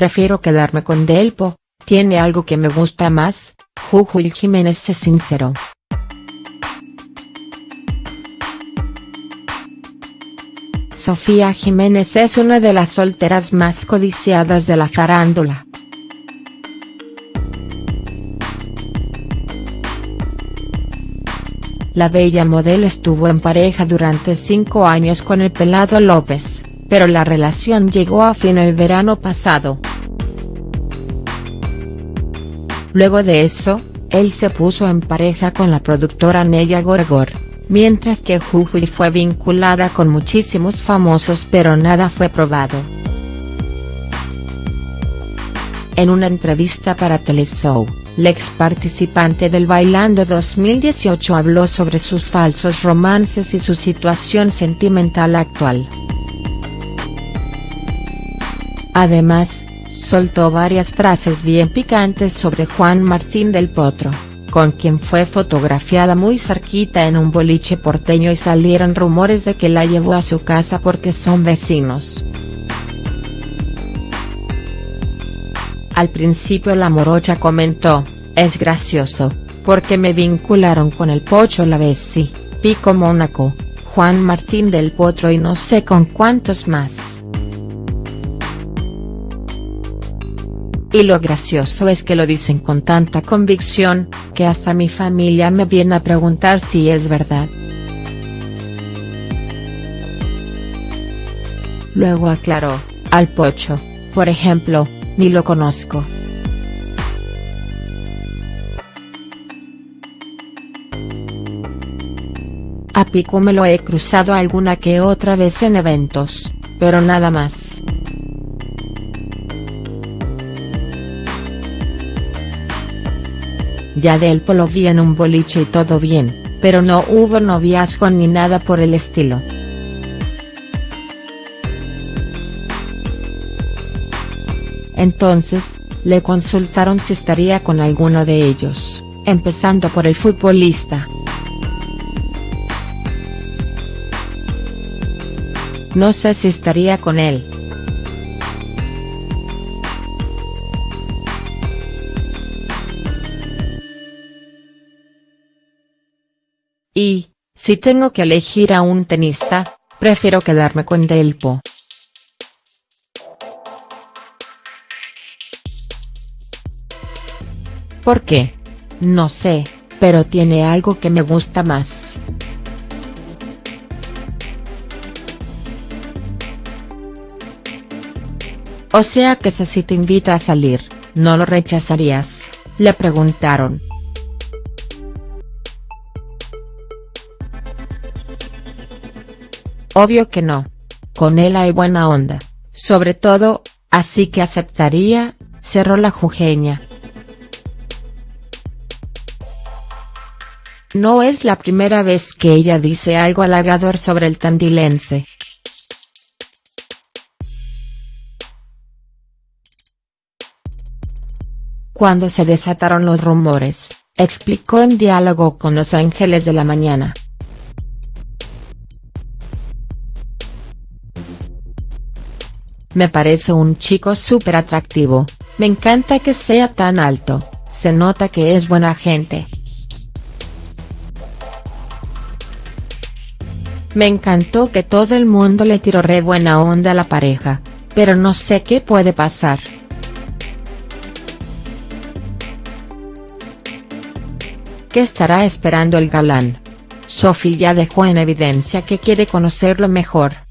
prefiero quedarme con Delpo, tiene algo que me gusta más, Jujuy Jiménez es sincero. Sofía Jiménez es una de las solteras más codiciadas de la farándula. La bella modelo estuvo en pareja durante cinco años con el pelado López, pero la relación llegó a fin el verano pasado. Luego de eso, él se puso en pareja con la productora Neya Gorgor, mientras que Jujuy fue vinculada con muchísimos famosos pero nada fue probado. En una entrevista para Teleshow, la ex participante del Bailando 2018 habló sobre sus falsos romances y su situación sentimental actual. Además, soltó varias frases bien picantes sobre Juan Martín del Potro, con quien fue fotografiada muy cerquita en un boliche porteño y salieron rumores de que la llevó a su casa porque son vecinos. Al principio la morocha comentó, es gracioso, porque me vincularon con el Pocho Lavesi, Pico Mónaco, Juan Martín del Potro y no sé con cuántos más. Y lo gracioso es que lo dicen con tanta convicción, que hasta mi familia me viene a preguntar si es verdad. Luego aclaró, al Pocho, por ejemplo, ni lo conozco. A Pico me lo he cruzado alguna que otra vez en eventos, pero nada más. Ya del lo vi en un boliche y todo bien, pero no hubo noviazgo ni nada por el estilo. Entonces, le consultaron si estaría con alguno de ellos, empezando por el futbolista. No sé si estaría con él. Y, si tengo que elegir a un tenista, prefiero quedarme con Delpo. ¿Por qué? No sé, pero tiene algo que me gusta más. O sea que si te invita a salir, ¿no lo rechazarías?, le preguntaron. Obvio que no. Con él hay buena onda, sobre todo, así que aceptaría, cerró la jujeña. No es la primera vez que ella dice algo halagador sobre el tandilense. Cuando se desataron los rumores, explicó en diálogo con Los Ángeles de la Mañana. Me parece un chico súper atractivo, me encanta que sea tan alto, se nota que es buena gente. Me encantó que todo el mundo le tiró re buena onda a la pareja, pero no sé qué puede pasar. ¿Qué estará esperando el galán? Sophie ya dejó en evidencia que quiere conocerlo mejor.